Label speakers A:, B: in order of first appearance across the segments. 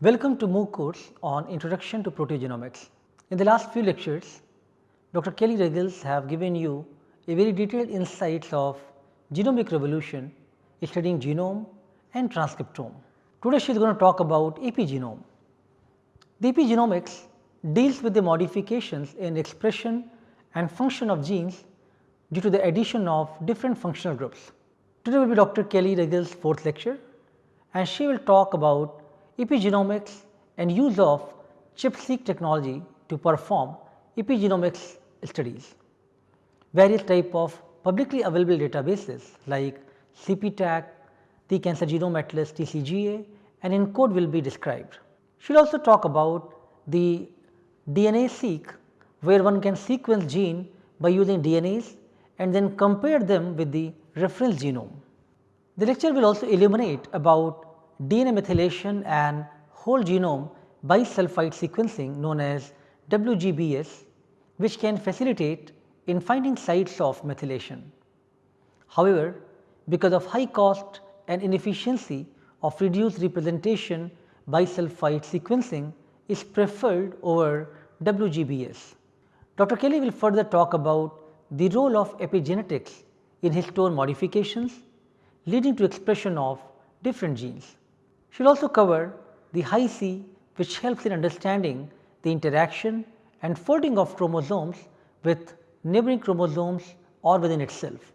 A: Welcome to MOOC course on Introduction to Proteogenomics. In the last few lectures, Dr. Kelly Ruggles have given you a very detailed insights of genomic revolution studying genome and transcriptome. Today she is going to talk about epigenome. The epigenomics deals with the modifications in expression and function of genes due to the addition of different functional groups. Today will be Dr. Kelly Ruggles' fourth lecture and she will talk about epigenomics and use of ChIP-seq technology to perform epigenomics studies. Various type of publicly available databases like CPTAC, the Cancer Genome Atlas TCGA and ENCODE will be described. She will also talk about the DNase-seq where one can sequence gene by using DNAs and then compare them with the reference genome. The lecture will also illuminate about DNA methylation and whole genome bisulfite sequencing known as WGBS which can facilitate in finding sites of methylation. However, because of high cost and inefficiency of reduced representation bisulfite sequencing is preferred over WGBS. Dr. Kelly will further talk about the role of epigenetics in histone modifications leading to expression of different genes. She will also cover the Hi-C which helps in understanding the interaction and folding of chromosomes with neighboring chromosomes or within itself.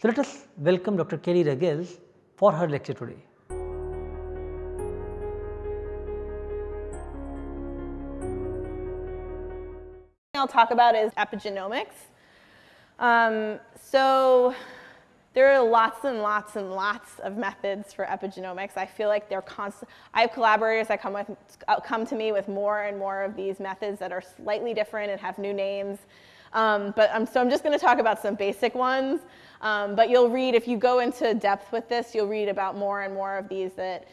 A: So, let us welcome Dr. Kelly Ruggles for her lecture today.
B: I'll talk about is epigenomics. Um, so there are lots and lots and lots of methods for epigenomics. I feel like they're constant. I have collaborators that come with come to me with more and more of these methods that are slightly different and have new names. Um, but um, so I'm just going to talk about some basic ones. Um, but you'll read if you go into depth with this, you'll read about more and more of these that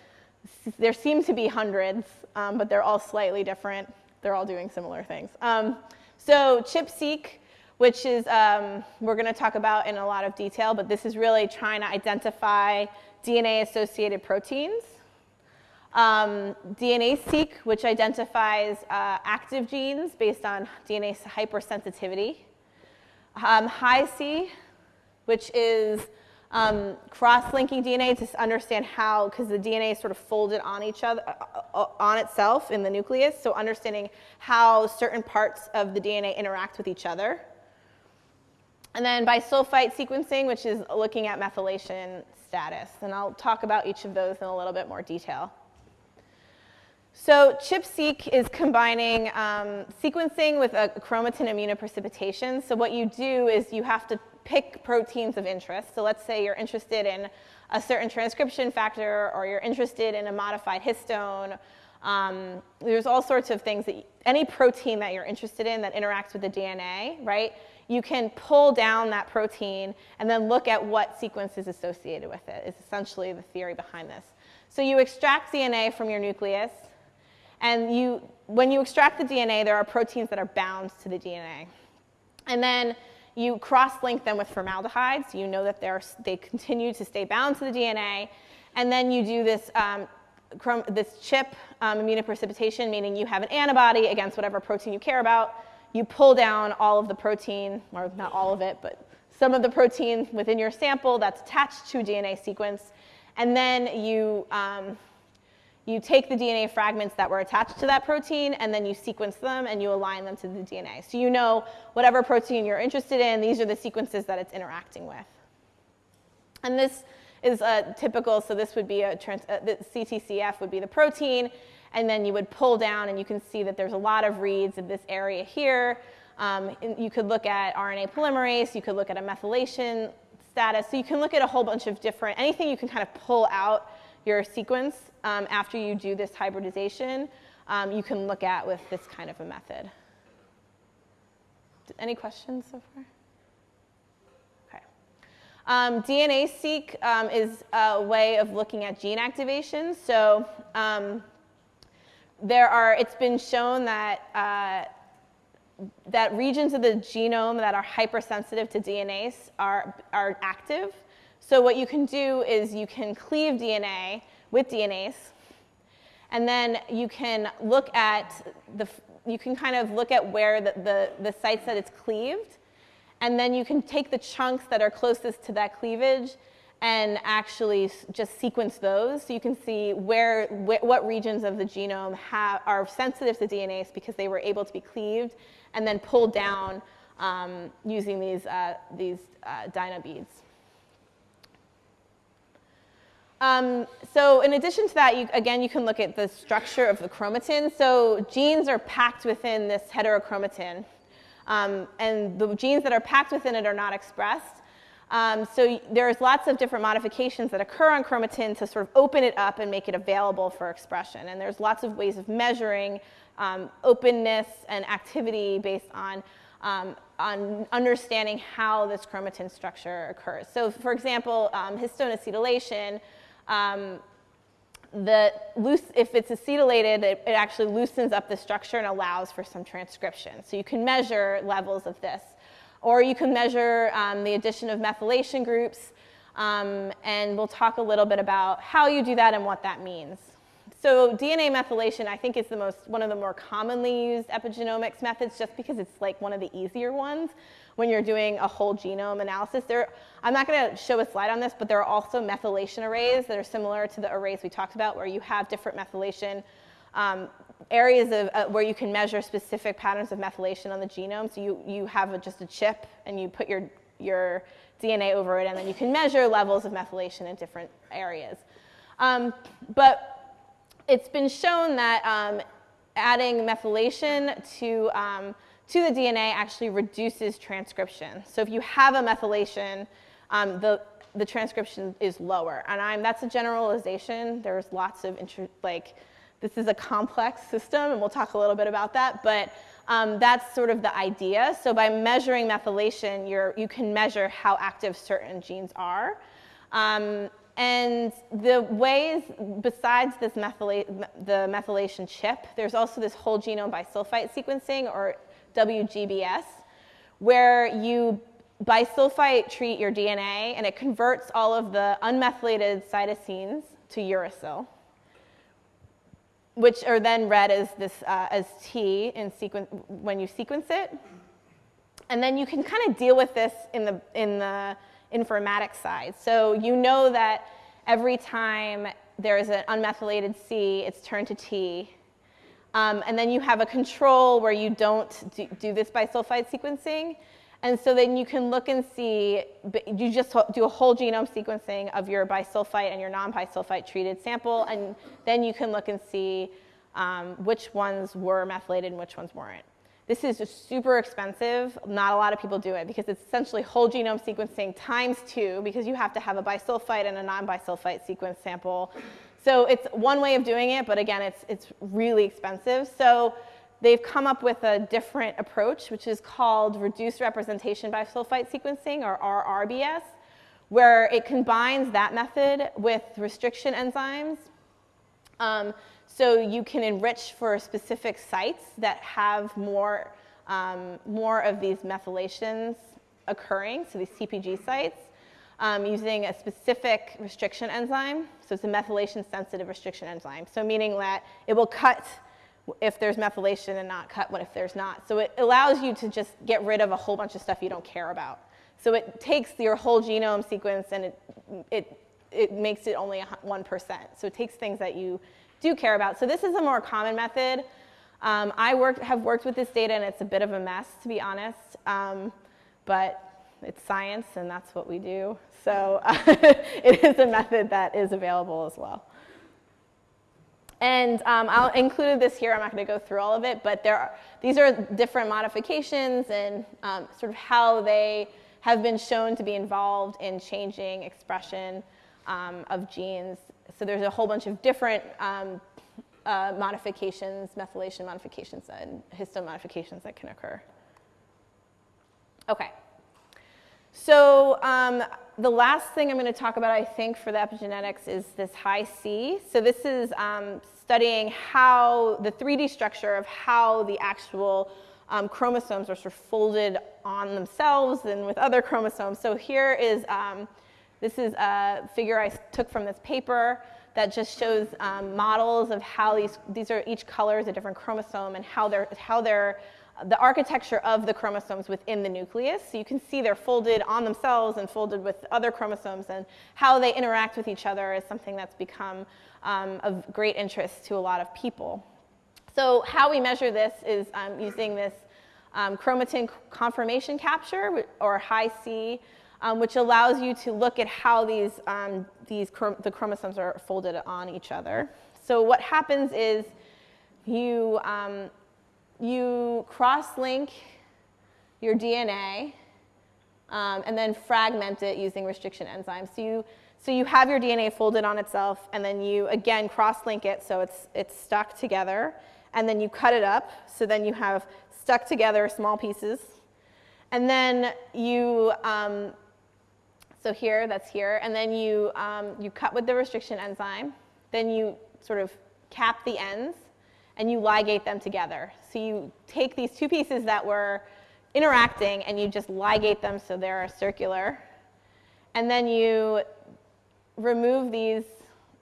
B: there seem to be hundreds, um, but they're all slightly different. They're all doing similar things. Um, so ChIP-seq which is um, we're going to talk about in a lot of detail, but this is really trying to identify DNA-associated proteins. Um, DNase-seq, which identifies uh, active genes based on DNase hypersensitivity. Um, Hi-C, which is um, cross-linking DNA to understand how, because the DNA is sort of folded on each other, uh, uh, on itself in the nucleus, so understanding how certain parts of the DNA interact with each other. And then bisulfite sequencing, which is looking at methylation status. And I'll talk about each of those in a little bit more detail. So ChIP-seq is combining um, sequencing with a chromatin immunoprecipitation. So what you do is you have to pick proteins of interest. So let's say you're interested in a certain transcription factor or you're interested in a modified histone. Um, there's all sorts of things that any protein that you're interested in that interacts with the DNA, right? You can pull down that protein and then look at what sequence is associated with it. it is essentially the theory behind this. So you extract DNA from your nucleus and you, when you extract the DNA, there are proteins that are bound to the DNA. And then you cross-link them with formaldehyde, so you know that they continue to stay bound to the DNA. And then you do this, um, this chip um, immunoprecipitation, meaning you have an antibody against whatever protein you care about, you pull down all of the protein, or not all of it, but some of the protein within your sample that's attached to a DNA sequence, and then you, um, you take the DNA fragments that were attached to that protein, and then you sequence them and you align them to the DNA. So you know whatever protein you're interested in, these are the sequences that it's interacting with. And this is a typical, so this would be a, trans, uh, the CTCF would be the protein, and then you would pull down and you can see that there's a lot of reads in this area here. Um, you could look at RNA polymerase, you could look at a methylation status. So you can look at a whole bunch of different, anything you can kind of pull out your sequence um, after you do this hybridization, um, you can look at with this kind of a method. Any questions so far? Um, DNase-seq um, is a way of looking at gene activation. So um, there are, it's been shown that, uh, that regions of the genome that are hypersensitive to DNase are, are active. So what you can do is you can cleave DNA with DNase, And then you can look at the, you can kind of look at where the, the, the sites that it's cleaved. And then you can take the chunks that are closest to that cleavage and actually just sequence those. So you can see where, wh what regions of the genome have, are sensitive to DNase because they were able to be cleaved and then pulled down um, using these, uh, these uh, dynabeads. Um, so in addition to that, you, again, you can look at the structure of the chromatin. So genes are packed within this heterochromatin. Um, and the genes that are packed within it are not expressed. Um, so there's lots of different modifications that occur on chromatin to sort of open it up and make it available for expression. And there's lots of ways of measuring um, openness and activity based on, um, on understanding how this chromatin structure occurs. So for example, um, histone acetylation, um, the loose, if it's acetylated, it, it, actually loosens up the structure and allows for some transcription. So you can measure levels of this. Or you can measure um, the addition of methylation groups, um, and we'll talk a little bit about how you do that and what that means. So DNA methylation, I think, is the most, one of the more commonly used epigenomics methods just because it's like one of the easier ones when you're doing a whole genome analysis. There, I'm not going to show a slide on this, but there are also methylation arrays that are similar to the arrays we talked about where you have different methylation um, areas of, uh, where you can measure specific patterns of methylation on the genome. So you, you have a, just a chip and you put your, your DNA over it and then you can measure levels of methylation in different areas. Um, but it's been shown that um, adding methylation to um, to the DNA actually reduces transcription. So if you have a methylation, um, the, the transcription is lower. And I'm, that's a generalization. There's lots of, like, this is a complex system, and we'll talk a little bit about that. But um, that's sort of the idea. So by measuring methylation, you're, you can measure how active certain genes are. Um, and the ways, besides this methyla the methylation chip, there's also this whole genome bisulfite sequencing, or WGBS, where you bisulfite treat your DNA and it converts all of the unmethylated cytosines to uracil, which are then read as, this, uh, as T in sequence, when you sequence it. And then you can kind of deal with this in the, in the informatics side. So you know that every time there is an unmethylated C, it's turned to T. Um, and then you have a control where you don't do, do, this bisulfite sequencing. And so then you can look and see, you just do a whole genome sequencing of your bisulfite and your non-bisulfite treated sample, and then you can look and see um, which ones were methylated and which ones weren't. This is super expensive. Not a lot of people do it because it's essentially whole genome sequencing times two because you have to have a bisulfite and a non-bisulfite sequence sample so it's one way of doing it, but again, it's, it's really expensive. So they've come up with a different approach, which is called reduced representation bisulfite sequencing, or RRBS, where it combines that method with restriction enzymes. Um, so you can enrich for specific sites that have more, um, more of these methylations occurring, so these CPG sites um, using a specific restriction enzyme. So it's a methylation sensitive restriction enzyme. So meaning that it will cut if there's methylation and not cut what if there's not. So it allows you to just get rid of a whole bunch of stuff you don't care about. So it takes your whole genome sequence and it, it, it makes it only 1%. So it takes things that you do care about. So this is a more common method. Um, I work, have worked with this data and it's a bit of a mess, to be honest. Um, but it's science and that's what we do. So uh, it is a method that is available as well. And um, I'll include this here. I'm not going to go through all of it, but there are, these are different modifications and um, sort of how they have been shown to be involved in changing expression um, of genes. So there's a whole bunch of different um, uh, modifications, methylation modifications, and histone modifications that can occur. Okay. So um, the last thing I'm going to talk about, I think, for the epigenetics is this Hi-C. So this is um, studying how the 3D structure of how the actual um, chromosomes are sort of folded on themselves and with other chromosomes. So here is, um, this is a figure I took from this paper that just shows um, models of how these, these are each color is a different chromosome and how they're, how they're the architecture of the chromosomes within the nucleus. So you can see they're folded on themselves and folded with other chromosomes and how they interact with each other is something that's become um, of great interest to a lot of people. So how we measure this is um, using this um, chromatin conformation capture or Hi-C, um, which allows you to look at how these, um, these the chromosomes are folded on each other. So what happens is you, um, you cross-link your DNA um, and then fragment it using restriction enzymes. So you, so you have your DNA folded on itself, and then you, again, cross-link it so it's, it's stuck together, and then you cut it up, so then you have stuck together small pieces. And then you, um, so here, that's here, and then you, um, you cut with the restriction enzyme, then you sort of cap the ends, and you ligate them together. So you take these two pieces that were interacting and you just ligate them so they're circular. And then you remove these,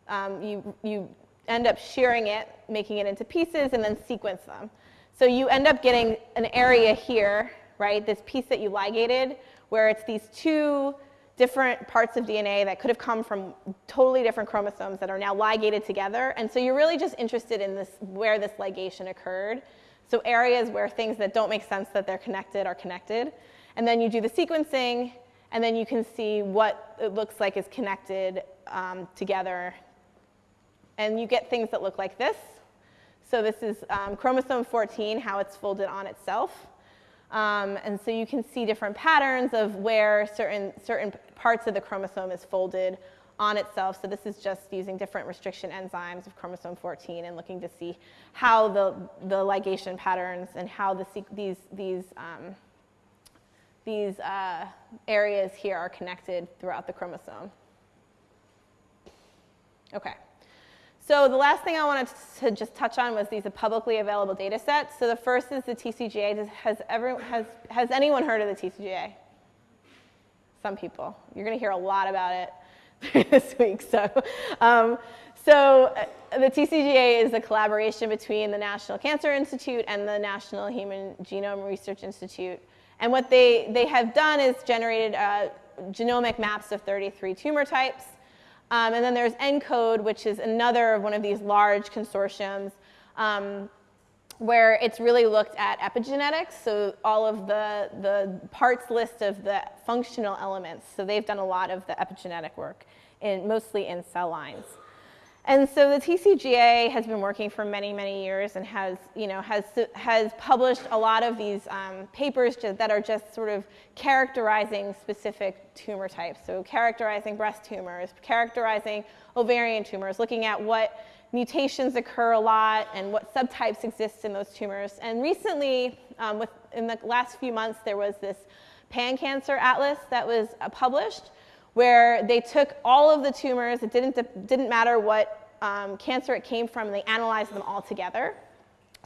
B: um, you, you end up shearing it, making it into pieces, and then sequence them. So you end up getting an area here, right, this piece that you ligated, where it's these two different parts of DNA that could have come from totally different chromosomes that are now ligated together. And so you're really just interested in this, where this ligation occurred. So areas where things that don't make sense that they're connected are connected. And then you do the sequencing, and then you can see what it looks like is connected um, together. And you get things that look like this. So this is um, chromosome 14, how it's folded on itself. Um, and so you can see different patterns of where certain, certain parts of the chromosome is folded on itself. So this is just using different restriction enzymes of chromosome 14 and looking to see how the, the ligation patterns and how the, these, these, um, these uh, areas here are connected throughout the chromosome. Okay. So the last thing I wanted to just touch on was these publicly available data sets. So the first is the TCGA. Has, everyone, has, has anyone heard of the TCGA? Some people. You're going to hear a lot about it this week. So, um, so uh, the TCGA is a collaboration between the National Cancer Institute and the National Human Genome Research Institute. And what they, they have done is generated uh, genomic maps of 33 tumor types. Um, and then there's ENCODE, which is another one of these large consortiums um, where it's really looked at epigenetics, so all of the, the parts list of the functional elements. So they've done a lot of the epigenetic work, in, mostly in cell lines. And so the TCGA has been working for many, many years and has, you know, has, has published a lot of these um, papers that are just sort of characterizing specific tumor types. So characterizing breast tumors, characterizing ovarian tumors, looking at what mutations occur a lot and what subtypes exist in those tumors. And recently, um, with, in the last few months, there was this pan-cancer atlas that was uh, published where they took all of the tumors, it didn't, didn't matter what um, cancer it came from, they analyzed them all together.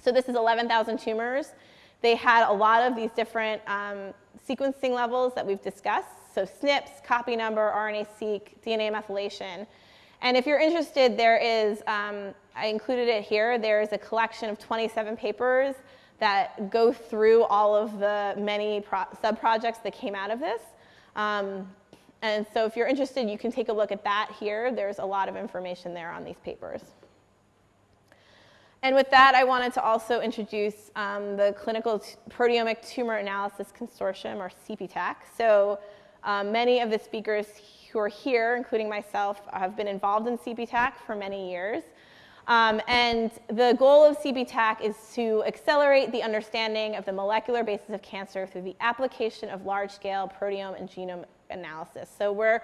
B: So this is 11,000 tumors. They had a lot of these different um, sequencing levels that we've discussed. So SNPs, copy number, RNA-seq, DNA methylation. And if you're interested, there is, um, I included it here, there is a collection of 27 papers that go through all of the many sub-projects that came out of this. Um, and so if you're interested, you can take a look at that here. There's a lot of information there on these papers. And with that, I wanted to also introduce um, the Clinical Proteomic Tumor Analysis Consortium, or CPTAC. So um, many of the speakers who are here, including myself, have been involved in CPTAC for many years. Um, and the goal of CPTAC is to accelerate the understanding of the molecular basis of cancer through the application of large-scale proteome and genome analysis. So we're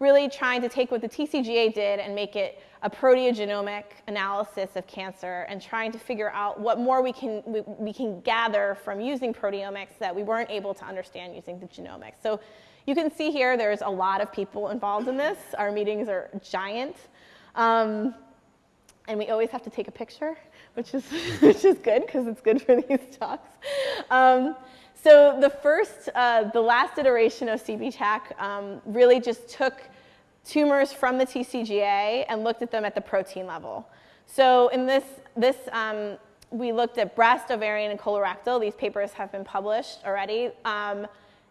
B: really trying to take what the TCGA did and make it a proteogenomic analysis of cancer and trying to figure out what more we can, we, we, can gather from using proteomics that we weren't able to understand using the genomics. So you can see here there's a lot of people involved in this. Our meetings are giant. Um, and we always have to take a picture, which is, which is good because it's good for these talks. Um, so the first, uh, the last iteration of CPTAC um, really just took tumors from the TCGA and looked at them at the protein level. So in this, this um, we looked at breast, ovarian, and colorectal. These papers have been published already. Um,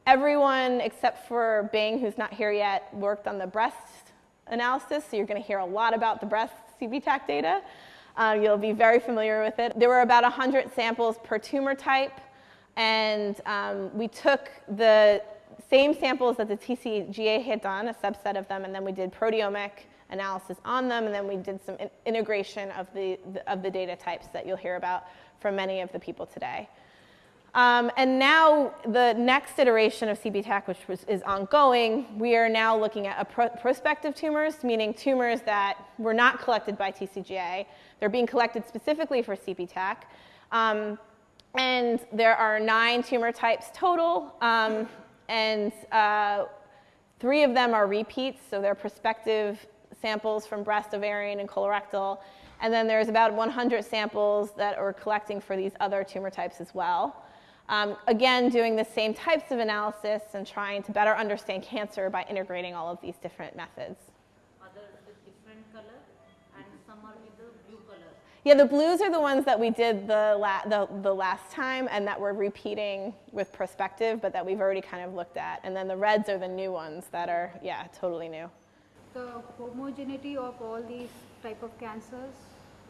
B: everyone except for Bing, who's not here yet, worked on the breast analysis, so you're going to hear a lot about the breast CPTAC data. Uh, you'll be very familiar with it. There were about 100 samples per tumor type, and um, we took the same samples that the TCGA had done, a subset of them, and then we did proteomic analysis on them, and then we did some in integration of the, the, of the data types that you'll hear about from many of the people today. Um, and now the next iteration of CPTAC, which was, is ongoing, we are now looking at pro prospective tumors, meaning tumors that were not collected by TCGA. They're being collected specifically for CPTAC. Um, and there are nine tumor types total, um, and uh, three of them are repeats, so they're prospective samples from breast, ovarian, and colorectal. And then there's about 100 samples that we're collecting for these other tumor types as well. Um, again, doing the same types of analysis and trying to better understand cancer by integrating all of these different methods. Yeah, the blues are the ones that we did the, la the, the, last time and that we're repeating with perspective, but that we've already kind of looked at. And then the reds are the new ones that are, yeah, totally new.
C: The homogeneity of all these type of cancers,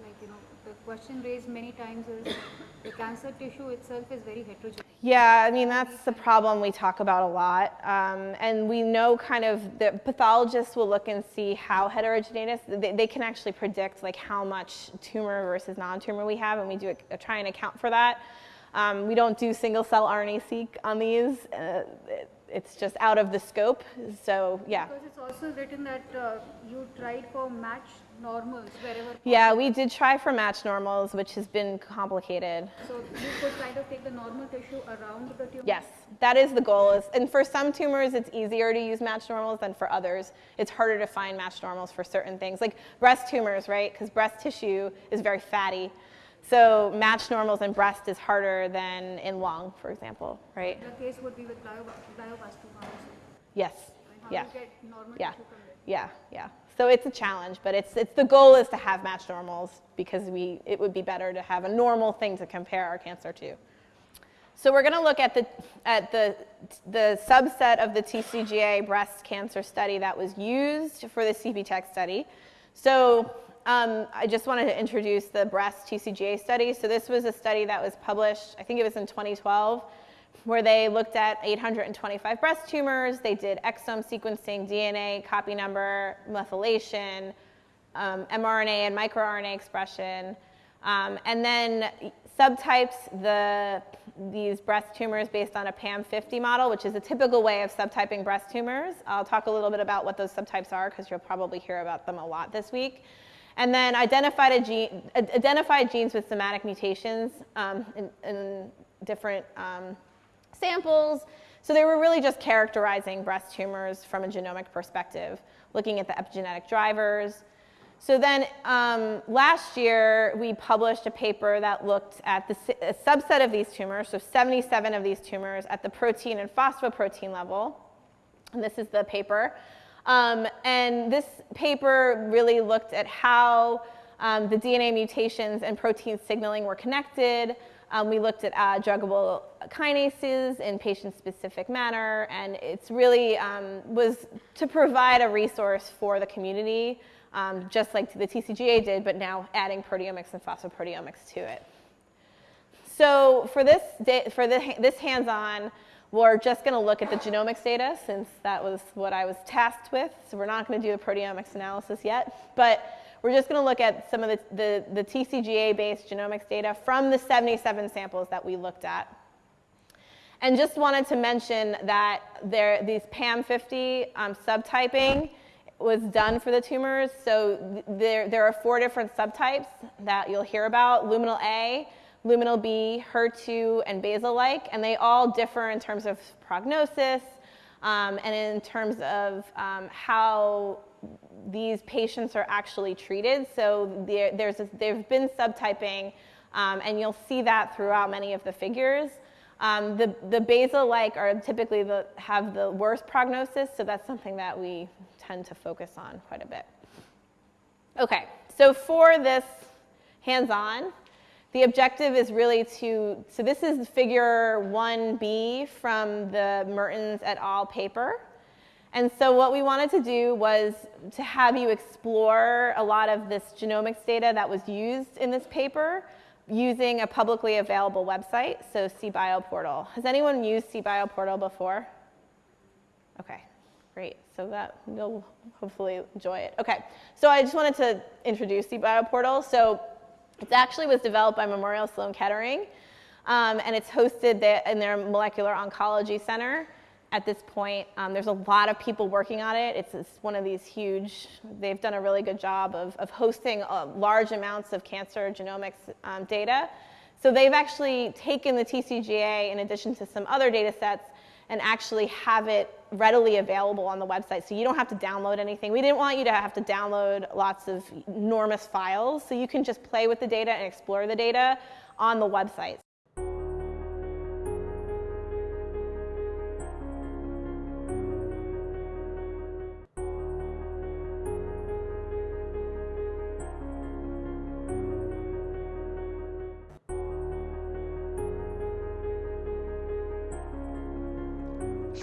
C: like, you know, the question raised many times is the cancer tissue itself is very heterogeneous.
B: Yeah, I mean, that's the problem we talk about a lot. Um, and we know kind of the pathologists will look and see how heterogeneous, they, they can actually predict like how much tumor versus non-tumor we have, and we do a, a try and account for that. Um, we don't do single cell RNA-seq on these. Uh, it's just out of the scope. So yeah.
C: Because it's also written that uh, you tried for match normals wherever.
B: Yeah, we did try for match normals, which has been complicated.
C: So you could kind of take the normal tissue around the tumor?
B: Yes, that is the goal. Is, and for some tumors, it's easier to use match normals than for others. It's harder to find match normals for certain things, like breast tumors, right? Because breast tissue is very fatty. So match normals in breast is harder than in lung, for example, right?
C: The case would be with glioblastoma
B: Yes.
C: yeah.
B: yeah. Yeah, yeah. So it's a challenge, but it's, it's the goal is to have match normals because we, it would be better to have a normal thing to compare our cancer to. So we're going to look at the, at the, the subset of the TCGA breast cancer study that was used for the CPTAC study. So um, I just wanted to introduce the breast TCGA study. So this was a study that was published, I think it was in 2012, where they looked at 825 breast tumors. They did exome sequencing, DNA, copy number, methylation, um, mRNA and microRNA expression. Um, and then subtypes the, these breast tumors based on a PAM50 model, which is a typical way of subtyping breast tumors. I'll talk a little bit about what those subtypes are because you'll probably hear about them a lot this week. And then identified, gene, identified genes with somatic mutations um, in, in, different um, samples. So they were really just characterizing breast tumors from a genomic perspective, looking at the epigenetic drivers. So then um, last year, we published a paper that looked at the, a subset of these tumors, so 77 of these tumors at the protein and phosphoprotein level. And this is the paper. Um, and this paper really looked at how um, the DNA mutations and protein signaling were connected, um, we looked at uh, druggable kinases in patient-specific manner, and it's really um, was to provide a resource for the community, um, just like the TCGA did, but now adding proteomics and phosphoproteomics to it. So for this, for this hands-on, we're just going to look at the genomics data since that was what I was tasked with. So we're not going to do the proteomics analysis yet, but we're just going to look at some of the, the, the TCGA-based genomics data from the 77 samples that we looked at. And just wanted to mention that there, these PAM50 um, subtyping was done for the tumors. So there, there are four different subtypes that you'll hear about, luminal A, luminal B, HER2, and basal-like, and they all differ in terms of prognosis um, and in terms of um, how these patients are actually treated. So there, there's a, there's been subtyping, um, and you'll see that throughout many of the figures. Um, the, the basal-like are typically the, have the worst prognosis, so that's something that we tend to focus on quite a bit. Okay, so for this hands-on, the objective is really to, so this is figure 1b from the Mertins et al. paper. And so what we wanted to do was to have you explore a lot of this genomics data that was used in this paper using a publicly available website, so CBioPortal. Has anyone used CBioPortal before? Okay, great. So that you'll hopefully enjoy it. Okay, so I just wanted to introduce CBioPortal. So it actually was developed by Memorial Sloan Kettering, um, and it's hosted in their molecular oncology center at this point. Um, there's a lot of people working on it. It's, it's, one of these huge, they've done a really good job of, of hosting uh, large amounts of cancer genomics um, data. So they've actually taken the TCGA in addition to some other data sets and actually have it readily available on the website. So you don't have to download anything. We didn't want you to have to download lots of enormous files. So you can just play with the data and explore the data on the website.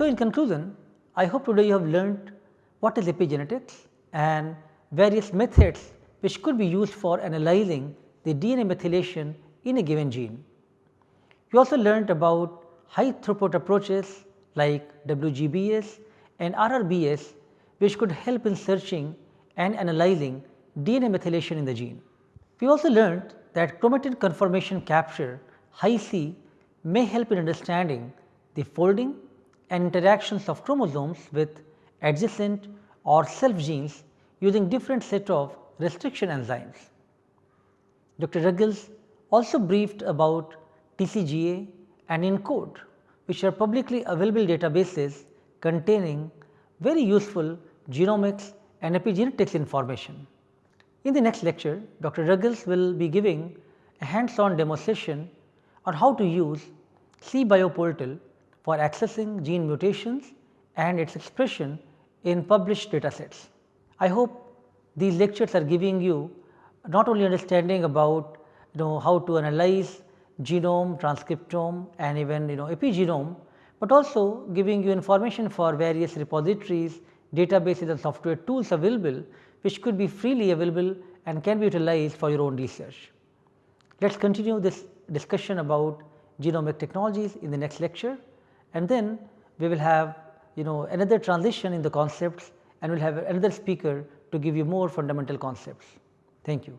A: In conclusion, I hope today you have learned what is epigenetics and various methods which could be used for analyzing the DNA methylation in a given gene. You also learned about high throughput approaches like WGBS and RRBS which could help in searching and analyzing DNA methylation in the gene. We also learned that chromatin conformation capture Hi-C may help in understanding the folding and interactions of chromosomes with adjacent or self genes using different set of restriction enzymes. Dr. Ruggles also briefed about TCGA and ENCODE which are publicly available databases containing very useful genomics and epigenetics information. In the next lecture, Dr. Ruggles will be giving a hands-on demonstration on how to use CBioPortal for accessing gene mutations and its expression in published data sets. I hope these lectures are giving you not only understanding about you know how to analyze genome, transcriptome and even you know epigenome, but also giving you information for various repositories, databases and software tools available which could be freely available and can be utilized for your own research. Let us continue this discussion about genomic technologies in the next lecture and then we will have you know another transition in the concepts and we will have another speaker to give you more fundamental concepts. Thank you.